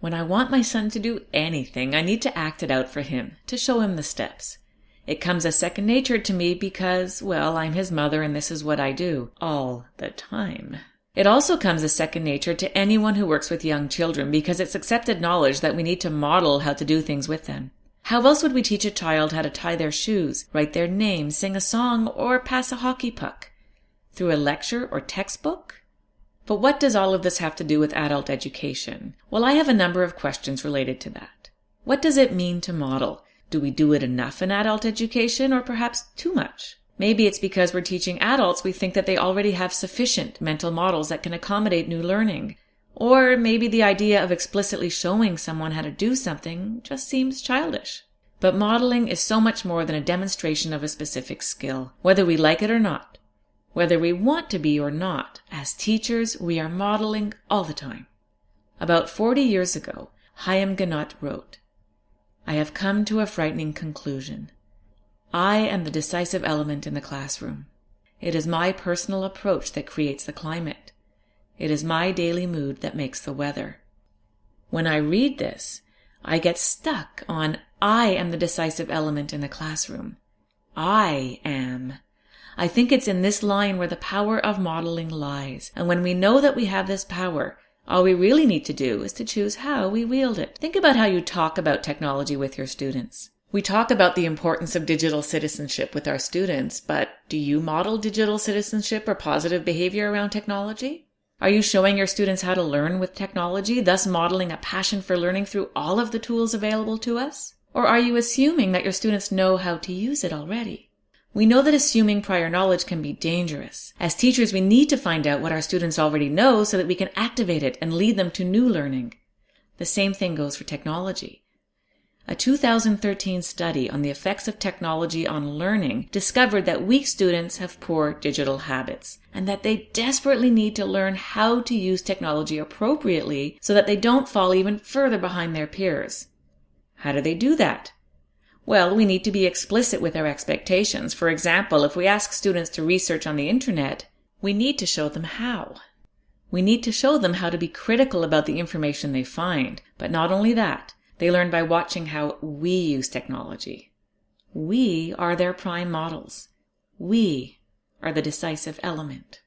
When I want my son to do anything, I need to act it out for him, to show him the steps. It comes as second nature to me because, well, I'm his mother and this is what I do. All the time. It also comes as second nature to anyone who works with young children because it's accepted knowledge that we need to model how to do things with them. How else would we teach a child how to tie their shoes, write their name, sing a song, or pass a hockey puck? Through a lecture or textbook? But what does all of this have to do with adult education? Well, I have a number of questions related to that. What does it mean to model? Do we do it enough in adult education or perhaps too much? Maybe it's because we're teaching adults we think that they already have sufficient mental models that can accommodate new learning. Or maybe the idea of explicitly showing someone how to do something just seems childish. But modeling is so much more than a demonstration of a specific skill, whether we like it or not. Whether we want to be or not, as teachers, we are modeling all the time. About 40 years ago, Haim Ginott wrote, I have come to a frightening conclusion. I am the decisive element in the classroom. It is my personal approach that creates the climate. It is my daily mood that makes the weather. When I read this, I get stuck on I am the decisive element in the classroom. I am. I think it's in this line where the power of modeling lies. And when we know that we have this power, all we really need to do is to choose how we wield it. Think about how you talk about technology with your students. We talk about the importance of digital citizenship with our students, but do you model digital citizenship or positive behavior around technology? Are you showing your students how to learn with technology, thus modeling a passion for learning through all of the tools available to us? Or are you assuming that your students know how to use it already? We know that assuming prior knowledge can be dangerous. As teachers, we need to find out what our students already know so that we can activate it and lead them to new learning. The same thing goes for technology. A 2013 study on the effects of technology on learning discovered that weak students have poor digital habits and that they desperately need to learn how to use technology appropriately so that they don't fall even further behind their peers. How do they do that? Well, we need to be explicit with our expectations. For example, if we ask students to research on the internet, we need to show them how. We need to show them how to be critical about the information they find. But not only that, they learn by watching how we use technology. We are their prime models. We are the decisive element.